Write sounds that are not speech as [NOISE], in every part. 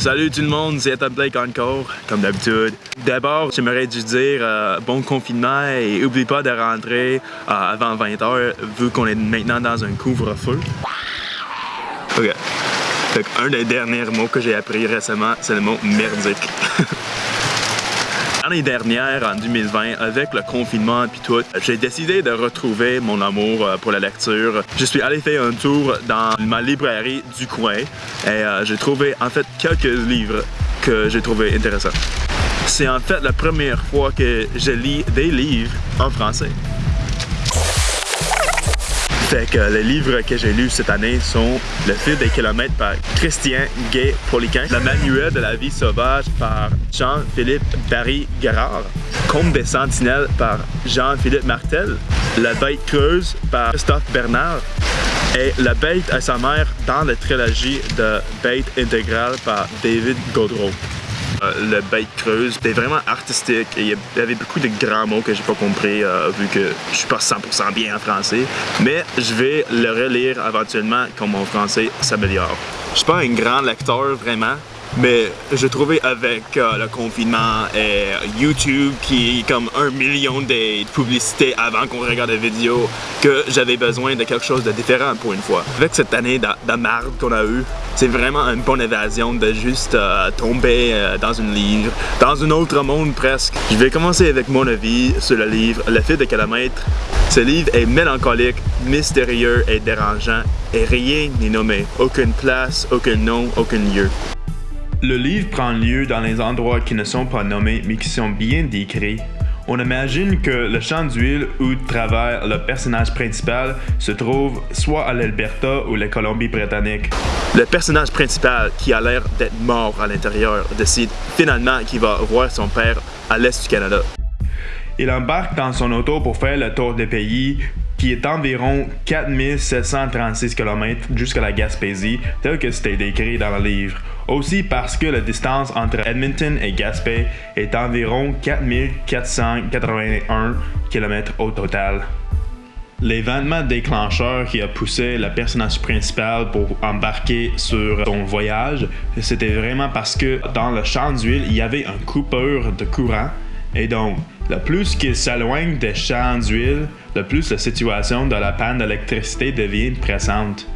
Salut tout le monde, c'est Ethan Blake encore, comme d'habitude. D'abord, j'aimerais juste dire euh, bon confinement et oublie pas de rentrer euh, avant 20h vu qu'on est maintenant dans un couvre-feu. Ok. Fait un des derniers mots que j'ai appris récemment, c'est le mot merdique. [LAUGHS] L'année dernière, en 2020, avec le confinement et tout, j'ai décidé de retrouver mon amour euh, pour la lecture. Je suis allé faire un tour dans ma librairie du coin et euh, j'ai trouvé en fait quelques livres que j'ai trouvé intéressants. C'est en fait la première fois que je lis des livres en français. Fait que les livres que j'ai lus cette année sont Le fil des kilomètres par Christian Gay Poliquin, Le manuel de la vie sauvage par Jean-Philippe Barry Garard, Comte des sentinelles par Jean-Philippe Martel, La bête creuse par Christophe Bernard, et La bête à sa mère dans la trilogie de Bête intégrale par David Gaudreau. Euh, le bête creuse. C'était vraiment artistique et il y avait beaucoup de grands mots que j'ai pas compris euh, vu que je suis pas 100% bien en français. Mais je vais le relire éventuellement quand mon français s'améliore. Je suis pas un grand lecteur vraiment, mais je trouvais avec euh, le confinement et YouTube qui comme un million de publicités avant qu'on regarde des vidéos que j'avais besoin de quelque chose de différent pour une fois. Avec cette année de, de marde qu'on a eu, c'est vraiment une bonne évasion de juste euh, tomber euh, dans un livre, dans un autre monde presque. Je vais commencer avec mon avis sur le livre Le fil de kilomètres. Ce livre est mélancolique, mystérieux et dérangeant et rien n'est nommé. Aucune place, aucun nom, aucun lieu. Le livre prend lieu dans les endroits qui ne sont pas nommés mais qui sont bien décrits. On imagine que le champ d'huile où travaille le personnage principal se trouve soit à l'Alberta ou la Colombie-Britannique. Le personnage principal, qui a l'air d'être mort à l'intérieur, décide finalement qu'il va voir son père à l'est du Canada. Il embarque dans son auto pour faire le tour des pays qui est environ 4736 km jusqu'à la Gaspésie, tel que c'était décrit dans le livre. Aussi parce que la distance entre Edmonton et Gaspé est environ 4481 km au total. L'événement déclencheur qui a poussé le personnage principal pour embarquer sur son voyage, c'était vraiment parce que dans le champ d'huile, il y avait un coupeur de courant et donc le plus qu'il s'éloigne des champs d'huile, le plus la situation de la panne d'électricité devient pressante.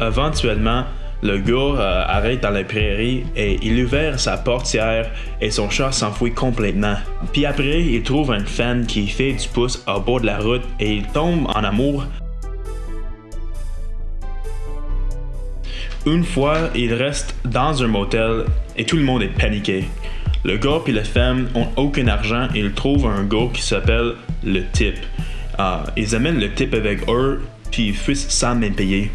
Éventuellement, le gars euh, arrête dans la prairie et il ouvre sa portière et son chat s'enfuit complètement. Puis après, il trouve une femme qui fait du pouce au bord de la route et il tombe en amour. Une fois, il reste dans un motel et tout le monde est paniqué. Le gars et la femme ont aucun argent et ils trouvent un gars qui s'appelle le type. Ah, ils amènent le type avec eux puis ils fuissent sans même payer.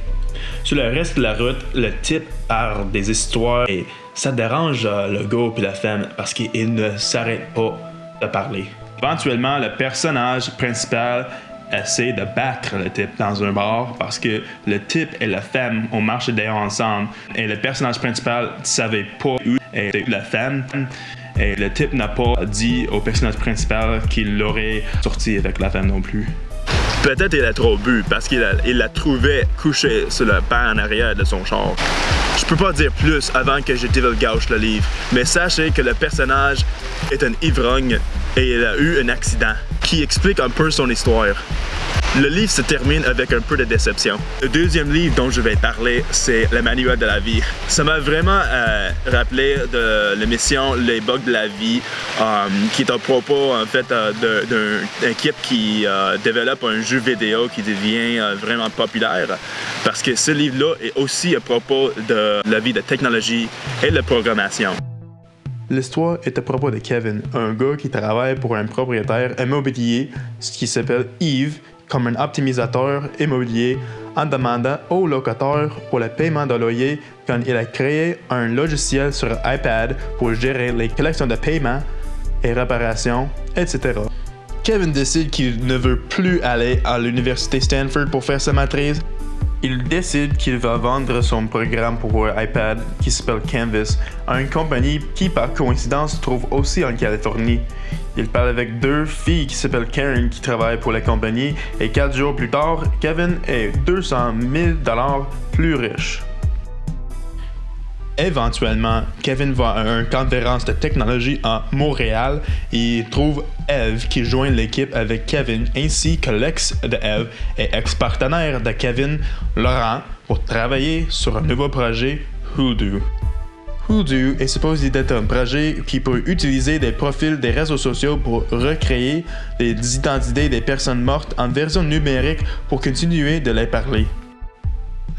Sur le reste de la route, le type parle des histoires et ça dérange euh, le gars et la femme parce qu'ils ne s'arrêtent pas de parler. Éventuellement, le personnage principal essaie de battre le type dans un bar parce que le type et la femme ont marché d'ailleurs ensemble et le personnage principal ne savait pas où était la femme et le type n'a pas dit au personnage principal qu'il l'aurait sorti avec la femme non plus. Peut-être il a trop bu parce qu'il la trouvait couchée sur le pan en arrière de son char. Je peux pas dire plus avant que je gauche le livre, mais sachez que le personnage est un ivrogne et il a eu un accident qui explique un peu son histoire. Le livre se termine avec un peu de déception. Le deuxième livre dont je vais parler, c'est Le Manuel de la vie. Ça m'a vraiment euh, rappelé de l'émission Les bugs de la vie, euh, qui est à propos fait euh, d'une équipe qui développe un jeu vidéo qui devient vraiment populaire. Parce que ce livre-là est aussi à propos de la vie de technologie et de programmation. L'histoire est à propos de Kevin, un gars qui travaille pour un propriétaire immobilier qui s'appelle Yves, comme un optimisateur immobilier en demandant aux locataires pour le paiement de loyer quand il a créé un logiciel sur iPad pour gérer les collections de paiement et réparations, etc. Kevin décide qu'il ne veut plus aller à l'université Stanford pour faire sa maîtrise. Il décide qu'il va vendre son programme pour iPad qui s'appelle Canvas à une compagnie qui par coïncidence se trouve aussi en Californie. Il parle avec deux filles qui s'appellent Karen qui travaillent pour la compagnie et quatre jours plus tard, Kevin est 200 000 dollars plus riche. Éventuellement, Kevin va à une conférence de technologie à Montréal et trouve Eve qui joint l'équipe avec Kevin ainsi que l'ex de Eve et ex-partenaire de Kevin, Laurent, pour travailler sur un nouveau projet, Hoodoo. Hoodoo est supposé être un projet qui peut utiliser des profils des réseaux sociaux pour recréer des identités des personnes mortes en version numérique pour continuer de les parler.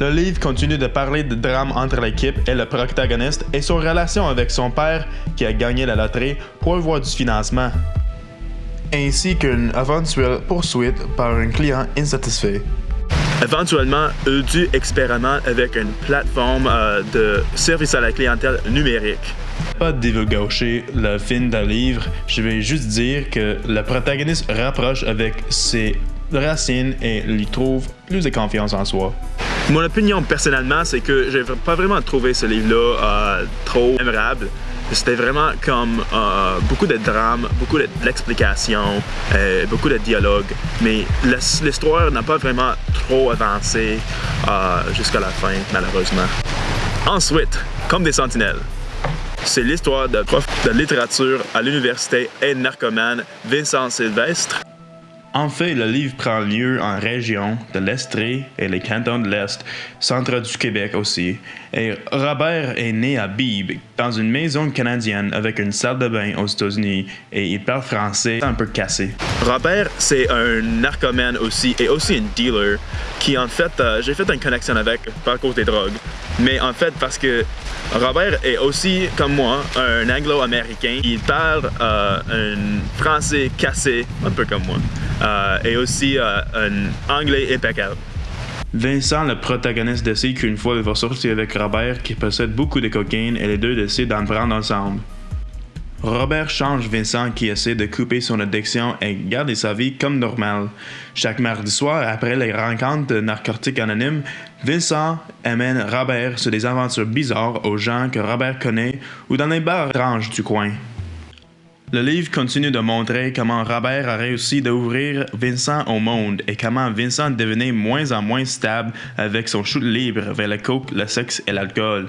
Le livre continue de parler de drame entre l'équipe et le protagoniste et son relation avec son père qui a gagné la loterie pour avoir du financement, ainsi qu'une éventuelle poursuite par un client insatisfait. Éventuellement, Udu expérimente avec une plateforme euh, de service à la clientèle numérique. Pas de divulgacher le film de livre, je vais juste dire que le protagoniste rapproche avec ses racines et lui trouve plus de confiance en soi. Mon opinion personnellement, c'est que j'ai pas vraiment trouvé ce livre-là euh, trop mémorable. C'était vraiment comme euh, beaucoup de drame, beaucoup d'explications, euh, beaucoup de dialogue, mais l'histoire n'a pas vraiment trop avancé jusqu'à la fin, malheureusement. Ensuite, comme des sentinelles. C'est l'histoire de prof de littérature à l'université et narcomane Vincent Sylvestre en fait, le livre prend lieu en région de l'Estrie et les cantons de l'Est, centre du Québec aussi. Et Robert est né à Beebe, dans une maison canadienne avec une salle de bain aux États-Unis, et il parle français un peu cassé. Robert, c'est un narcomane aussi, et aussi un dealer, qui en fait, euh, j'ai fait une connexion avec par cause des drogues. Mais en fait, parce que Robert est aussi, comme moi, un anglo-américain. Il parle euh, un français cassé, un peu comme moi, euh, et aussi euh, un anglais impeccable. Vincent, le protagoniste, décide qu'une fois il va sortir avec Robert qui possède beaucoup de cocaïne et les deux décident d'en prendre ensemble. Robert change Vincent qui essaie de couper son addiction et garder sa vie comme normale. Chaque mardi soir, après les rencontres de narcotiques anonymes, Vincent amène Robert sur des aventures bizarres aux gens que Robert connaît ou dans les bars étranges du coin. Le livre continue de montrer comment Robert a réussi d'ouvrir Vincent au monde et comment Vincent devenait moins en moins stable avec son chute libre vers le coke, le sexe et l'alcool.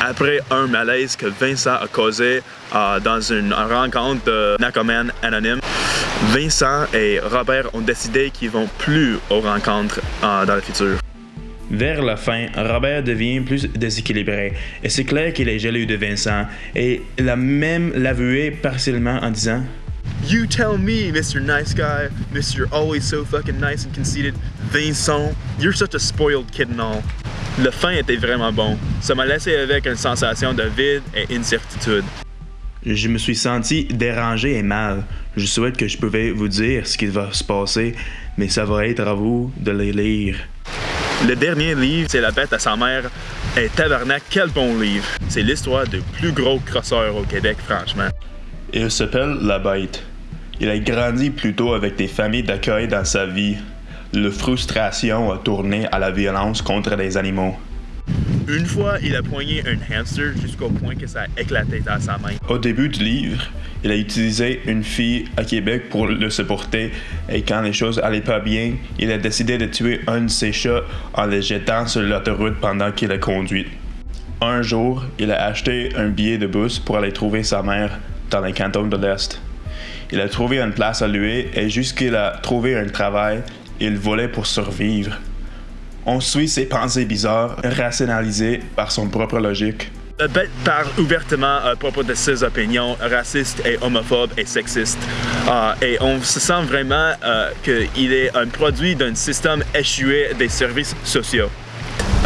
Après un malaise que Vincent a causé euh, dans une rencontre de narcomanes anonymes, Vincent et Robert ont décidé qu'ils vont plus aux rencontres euh, dans le futur. Vers la fin, Robert devient plus déséquilibré et c'est clair qu'il est jaloux de Vincent et il a même l'avoué partiellement en disant You tell me, Mr. Nice Guy, Mr. Always so fucking nice and conceited, Vincent, you're such a spoiled kid and all. Le fin était vraiment bon. Ça m'a laissé avec une sensation de vide et incertitude. Je me suis senti dérangé et mal. Je souhaite que je pouvais vous dire ce qui va se passer, mais ça va être à vous de les lire. Le dernier livre, c'est La bête à sa mère. Et tabarnak, quel bon livre! C'est l'histoire du plus gros crosseur au Québec, franchement. Il s'appelle La Bête. Il a grandi plutôt avec des familles d'accueil dans sa vie. La frustration a tourné à la violence contre les animaux. Une fois, il a poigné un hamster jusqu'au point que ça a éclaté dans sa main. Au début du livre, il a utilisé une fille à Québec pour le supporter et quand les choses allaient pas bien, il a décidé de tuer un de ses chats en le jetant sur l'autoroute pendant qu'il a conduit. Un jour, il a acheté un billet de bus pour aller trouver sa mère dans les cantons de l'Est. Il a trouvé une place à louer et jusqu'il a trouvé un travail, il volait pour survivre. On suit ses pensées bizarres, rationalisées par son propre logique. Le bête parle ouvertement à propos de ses opinions racistes et homophobes et sexistes. Euh, et on se sent vraiment euh, qu'il est un produit d'un système échoué des services sociaux.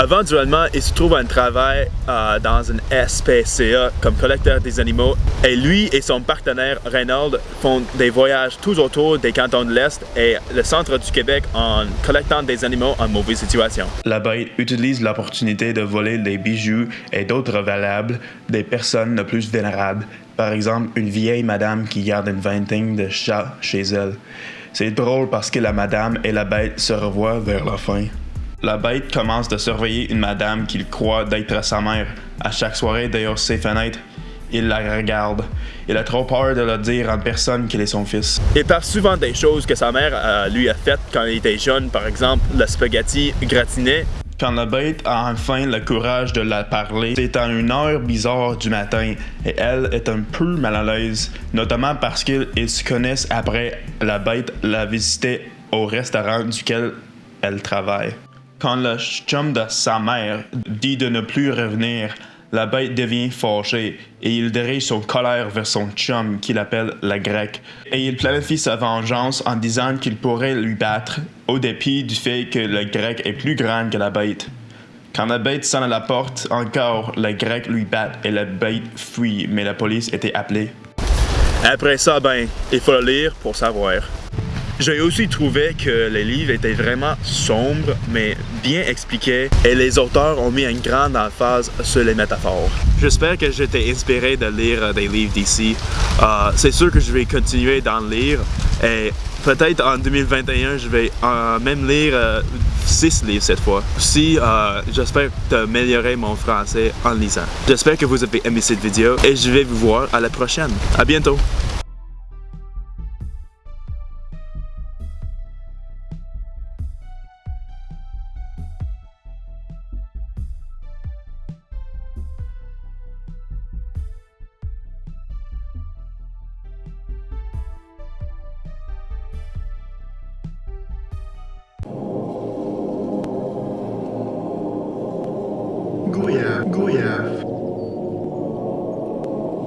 Éventuellement, il se trouve un travail euh, dans une SPCA comme collecteur des animaux et lui et son partenaire Reynolds font des voyages tout autour des cantons de l'Est et le centre du Québec en collectant des animaux en mauvaise situation. La bête utilise l'opportunité de voler des bijoux et d'autres valables des personnes les plus vénérables, par exemple une vieille madame qui garde une vingtaine de chats chez elle. C'est drôle parce que la madame et la bête se revoient vers la fin. La bête commence de surveiller une madame qu'il croit d'être sa mère. À chaque soirée, d'ailleurs, ses fenêtres, il la regarde. Il a trop peur de le dire en personne qu'il est son fils. Il parle souvent des choses que sa mère euh, lui a faites quand il était jeune, par exemple le spaghetti gratiné. Quand la bête a enfin le courage de la parler, c'est à une heure bizarre du matin et elle est un peu mal à l'aise, notamment parce qu'ils se connaissent après la bête la visitait au restaurant duquel elle travaille. Quand le chum de sa mère dit de ne plus revenir, la bête devient fâchée et il dirige son colère vers son chum qu'il appelle la grecque. Et il planifie sa vengeance en disant qu'il pourrait lui battre, au dépit du fait que le grec est plus grand que la bête. Quand la bête sonne à la porte, encore, le grec lui bat et la bête fuit, mais la police était appelée. Après ça, ben, il faut le lire pour savoir. J'ai aussi trouvé que les livres étaient vraiment sombres, mais bien expliqués, et les auteurs ont mis une grande emphase sur les métaphores. J'espère que j'étais inspiré de lire des livres d'ici. Euh, c'est sûr que je vais continuer d'en lire, et peut-être en 2021, je vais euh, même lire 6 euh, livres cette fois. Aussi, j'espère d'améliorer mon français en lisant. J'espère que vous avez aimé cette vidéo, et je vais vous voir à la prochaine. À bientôt!